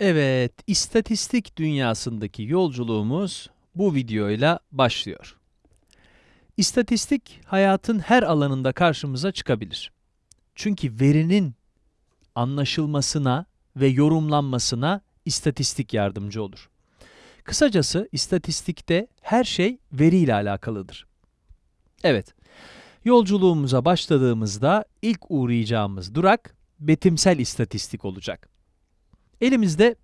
Evet, istatistik dünyasındaki yolculuğumuz bu videoyla başlıyor. İstatistik, hayatın her alanında karşımıza çıkabilir. Çünkü verinin anlaşılmasına ve yorumlanmasına istatistik yardımcı olur. Kısacası istatistikte her şey veriyle alakalıdır. Evet, yolculuğumuza başladığımızda ilk uğrayacağımız durak betimsel istatistik olacak. Elimizde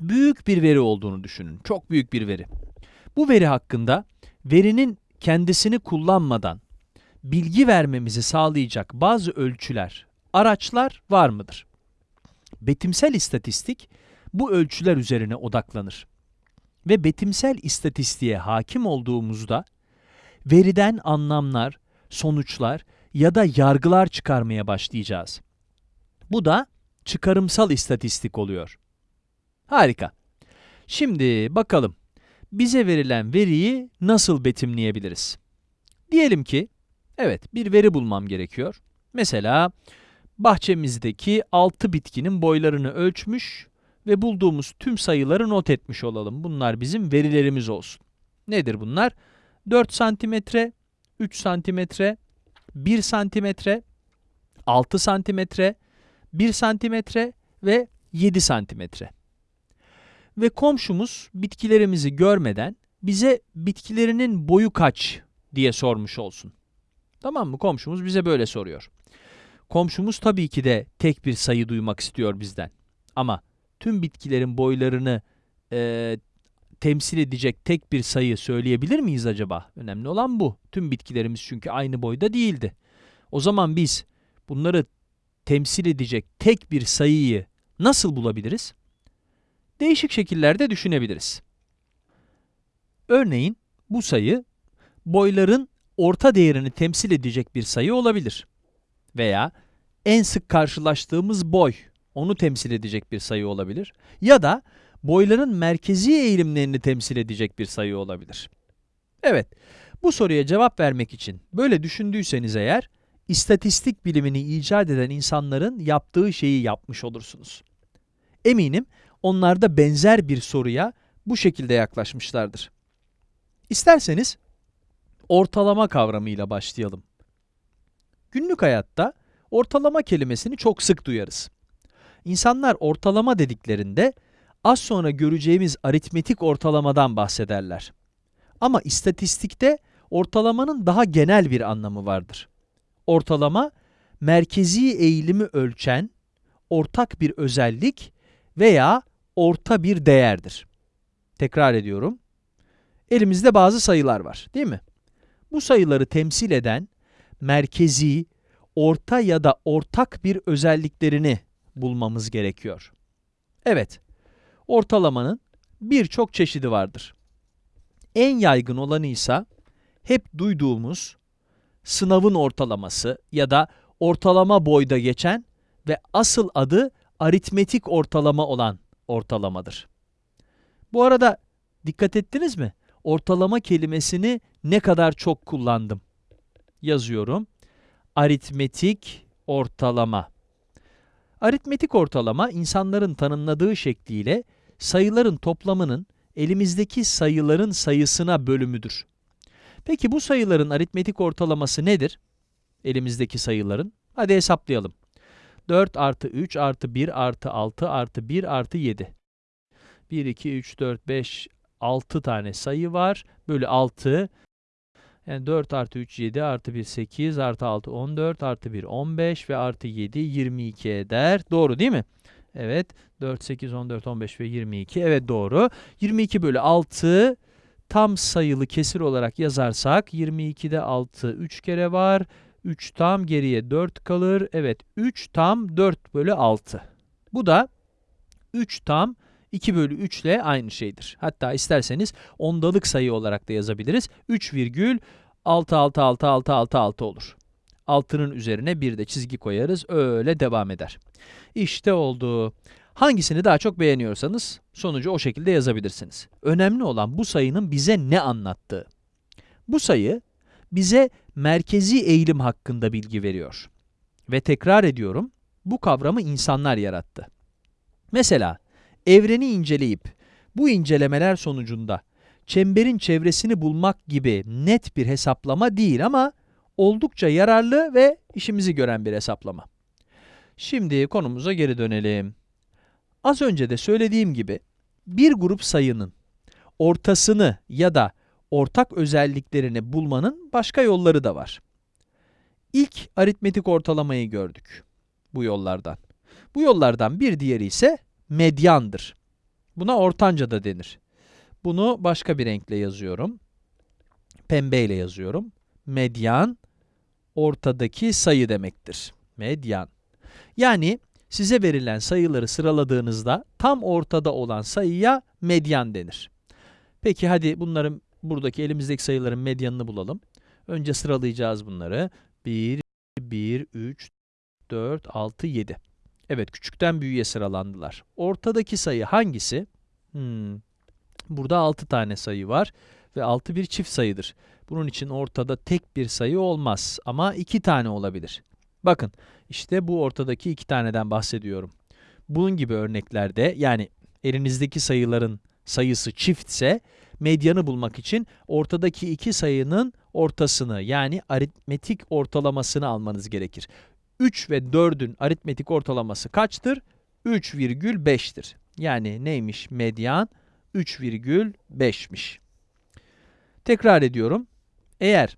büyük bir veri olduğunu düşünün. Çok büyük bir veri. Bu veri hakkında verinin kendisini kullanmadan bilgi vermemizi sağlayacak bazı ölçüler, araçlar var mıdır? Betimsel istatistik bu ölçüler üzerine odaklanır. Ve betimsel istatistiğe hakim olduğumuzda veriden anlamlar, sonuçlar ya da yargılar çıkarmaya başlayacağız. Bu da çıkarımsal istatistik oluyor. Harika. Şimdi bakalım bize verilen veriyi nasıl betimleyebiliriz? Diyelim ki, evet bir veri bulmam gerekiyor. Mesela bahçemizdeki 6 bitkinin boylarını ölçmüş ve bulduğumuz tüm sayıları not etmiş olalım. Bunlar bizim verilerimiz olsun. Nedir bunlar? 4 santimetre, 3 santimetre, 1 santimetre, 6 santimetre, 1 santimetre ve 7 santimetre. Ve komşumuz bitkilerimizi görmeden bize bitkilerinin boyu kaç diye sormuş olsun. Tamam mı? Komşumuz bize böyle soruyor. Komşumuz tabii ki de tek bir sayı duymak istiyor bizden. Ama tüm bitkilerin boylarını e, temsil edecek tek bir sayı söyleyebilir miyiz acaba? Önemli olan bu. Tüm bitkilerimiz çünkü aynı boyda değildi. O zaman biz bunları temsil edecek tek bir sayıyı nasıl bulabiliriz? Değişik şekillerde düşünebiliriz. Örneğin bu sayı boyların orta değerini temsil edecek bir sayı olabilir. Veya en sık karşılaştığımız boy, onu temsil edecek bir sayı olabilir. Ya da boyların merkezi eğilimlerini temsil edecek bir sayı olabilir. Evet, bu soruya cevap vermek için böyle düşündüyseniz eğer, istatistik bilimini icat eden insanların yaptığı şeyi yapmış olursunuz. Eminim onlar da benzer bir soruya bu şekilde yaklaşmışlardır. İsterseniz ortalama kavramıyla başlayalım. Günlük hayatta ortalama kelimesini çok sık duyarız. İnsanlar ortalama dediklerinde az sonra göreceğimiz aritmetik ortalamadan bahsederler. Ama istatistikte ortalamanın daha genel bir anlamı vardır. Ortalama, merkezi eğilimi ölçen ortak bir özellik veya orta bir değerdir. Tekrar ediyorum. Elimizde bazı sayılar var, değil mi? Bu sayıları temsil eden merkezi, orta ya da ortak bir özelliklerini bulmamız gerekiyor. Evet, ortalamanın birçok çeşidi vardır. En yaygın olanı ise hep duyduğumuz sınavın ortalaması ya da ortalama boyda geçen ve asıl adı aritmetik ortalama olan ortalamadır. Bu arada dikkat ettiniz mi? Ortalama kelimesini ne kadar çok kullandım. Yazıyorum. Aritmetik ortalama. Aritmetik ortalama insanların tanımladığı şekliyle sayıların toplamının elimizdeki sayıların sayısına bölümüdür. Peki bu sayıların aritmetik ortalaması nedir? Elimizdeki sayıların. Hadi hesaplayalım. 4 artı 3 artı 1 artı 6 artı 1 artı 7. 1, 2, 3, 4, 5, 6 tane sayı var. Bölü 6. Yani 4 artı 3, 7 artı 1, 8 artı 6, 14 artı 1, 15 ve artı 7, 22 eder. Doğru değil mi? Evet. 4, 8, 14, 15 ve 22. Evet doğru. 22 bölü 6 tam sayılı kesir olarak yazarsak 22'de 6 3 kere var. 3 tam geriye 4 kalır. Evet 3 tam 4 bölü 6. Bu da 3 tam 2 bölü 3 ile aynı şeydir. Hatta isterseniz ondalık sayı olarak da yazabiliriz. 3 virgül 6 6 6 6 6 6 olur. 6'nın üzerine bir de çizgi koyarız. Öyle devam eder. İşte oldu. Hangisini daha çok beğeniyorsanız sonucu o şekilde yazabilirsiniz. Önemli olan bu sayının bize ne anlattığı. Bu sayı bize merkezi eğilim hakkında bilgi veriyor. Ve tekrar ediyorum, bu kavramı insanlar yarattı. Mesela evreni inceleyip bu incelemeler sonucunda çemberin çevresini bulmak gibi net bir hesaplama değil ama oldukça yararlı ve işimizi gören bir hesaplama. Şimdi konumuza geri dönelim. Az önce de söylediğim gibi bir grup sayının ortasını ya da ortak özelliklerini bulmanın başka yolları da var. İlk aritmetik ortalamayı gördük bu yollardan. Bu yollardan bir diğeri ise medyandır. Buna ortanca da denir. Bunu başka bir renkle yazıyorum. Pembeyle yazıyorum. Medyan, ortadaki sayı demektir. Medyan. Yani size verilen sayıları sıraladığınızda tam ortada olan sayıya medyan denir. Peki hadi bunların buradaki elimizdeki sayıların medyanını bulalım. Önce sıralayacağız bunları. 1, 1, 3, 4, 6, 7. Evet, küçükten büyüğe sıralandılar. Ortadaki sayı hangisi? Hmm. Burada 6 tane sayı var ve 6 bir çift sayıdır. Bunun için ortada tek bir sayı olmaz ama 2 tane olabilir. Bakın, işte bu ortadaki 2 taneden bahsediyorum. Bunun gibi örneklerde, yani elinizdeki sayıların sayısı çiftse, medyanı bulmak için ortadaki iki sayının ortasını yani aritmetik ortalamasını almanız gerekir. 3 ve 4'ün aritmetik ortalaması kaçtır? 3,5'tir. Yani neymiş medyan? 3,5'miş. Tekrar ediyorum. Eğer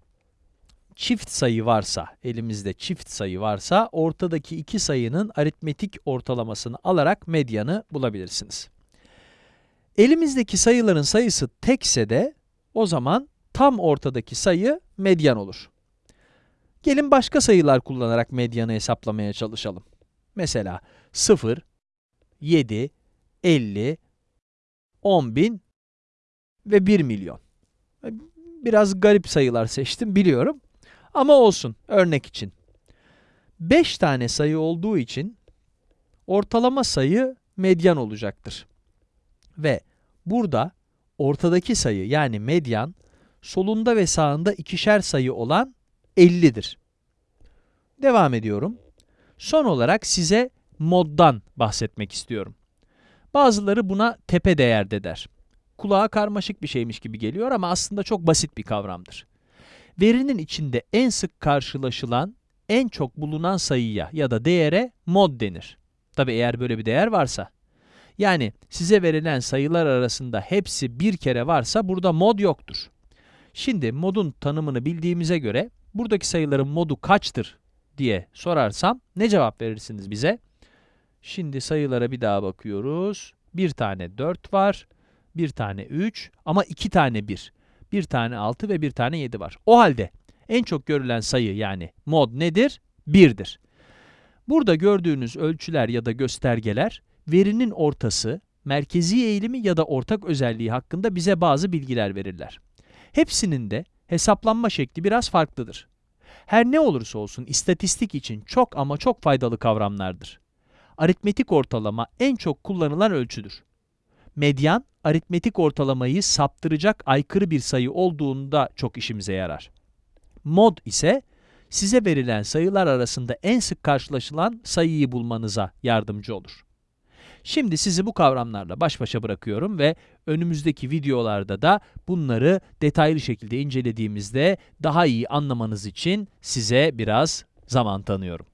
çift sayı varsa, elimizde çift sayı varsa, ortadaki iki sayının aritmetik ortalamasını alarak medyanı bulabilirsiniz. Elimizdeki sayıların sayısı tekse de, o zaman tam ortadaki sayı medyan olur. Gelin başka sayılar kullanarak medyanı hesaplamaya çalışalım. Mesela 0, 7, 50, 10 bin ve 1 milyon. Biraz garip sayılar seçtim biliyorum. Ama olsun, örnek için. 5 tane sayı olduğu için ortalama sayı medyan olacaktır. Ve burada ortadaki sayı yani medyan, solunda ve sağında ikişer sayı olan 50'dir. Devam ediyorum. Son olarak size moddan bahsetmek istiyorum. Bazıları buna tepe değerde der. Kulağa karmaşık bir şeymiş gibi geliyor ama aslında çok basit bir kavramdır. Verinin içinde en sık karşılaşılan, en çok bulunan sayıya ya da değere mod denir. Tabi eğer böyle bir değer varsa. Yani size verilen sayılar arasında hepsi bir kere varsa burada mod yoktur. Şimdi modun tanımını bildiğimize göre buradaki sayıların modu kaçtır diye sorarsam ne cevap verirsiniz bize? Şimdi sayılara bir daha bakıyoruz. Bir tane 4 var, bir tane 3 ama iki tane 1. Bir tane 6 ve bir tane 7 var. O halde en çok görülen sayı yani mod nedir? 1'dir. Burada gördüğünüz ölçüler ya da göstergeler verinin ortası, merkezi eğilimi ya da ortak özelliği hakkında bize bazı bilgiler verirler. Hepsinin de hesaplanma şekli biraz farklıdır. Her ne olursa olsun istatistik için çok ama çok faydalı kavramlardır. Aritmetik ortalama en çok kullanılan ölçüdür. Medyan, aritmetik ortalamayı saptıracak aykırı bir sayı olduğunda çok işimize yarar. Mod ise size verilen sayılar arasında en sık karşılaşılan sayıyı bulmanıza yardımcı olur. Şimdi sizi bu kavramlarla baş başa bırakıyorum ve önümüzdeki videolarda da bunları detaylı şekilde incelediğimizde daha iyi anlamanız için size biraz zaman tanıyorum.